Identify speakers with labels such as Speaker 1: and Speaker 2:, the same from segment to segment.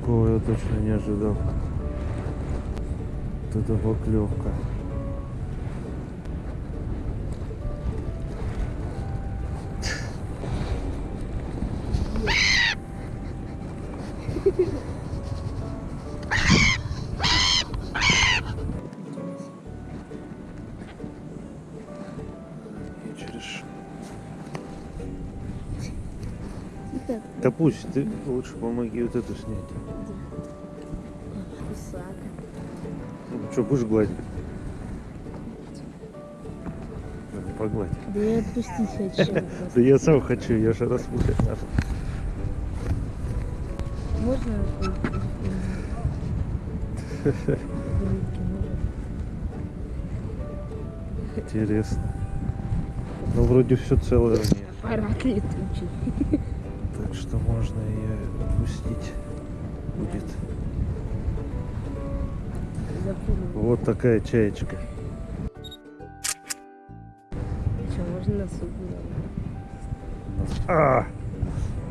Speaker 1: Такого я точно не ожидал. Вот это поклевка. И Пусть ты лучше помоги вот эту снять. Ну, что, будешь гладить? Ну, Погладь.
Speaker 2: Да я отпустить хочу.
Speaker 1: Да я сам хочу, я же распутать надо.
Speaker 2: Можно?
Speaker 1: Интересно. Ну, вроде все целое.
Speaker 2: Аппарат летучий.
Speaker 1: Можно ее отпустить будет. Вот такая чаечка.
Speaker 2: Что, можно на суп
Speaker 1: А!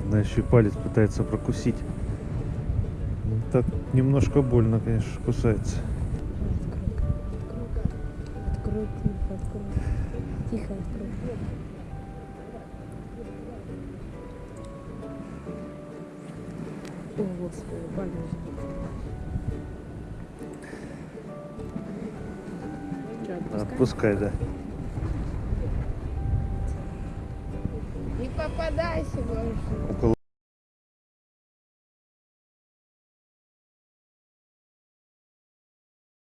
Speaker 1: Она еще и палец пытается прокусить. Так немножко больно, конечно, кусается.
Speaker 2: Открой. Открой, тихо, открой. Тихо, открой. О, господи. Что, отпускай?
Speaker 1: Отпускай, да.
Speaker 2: Не попадайся больше.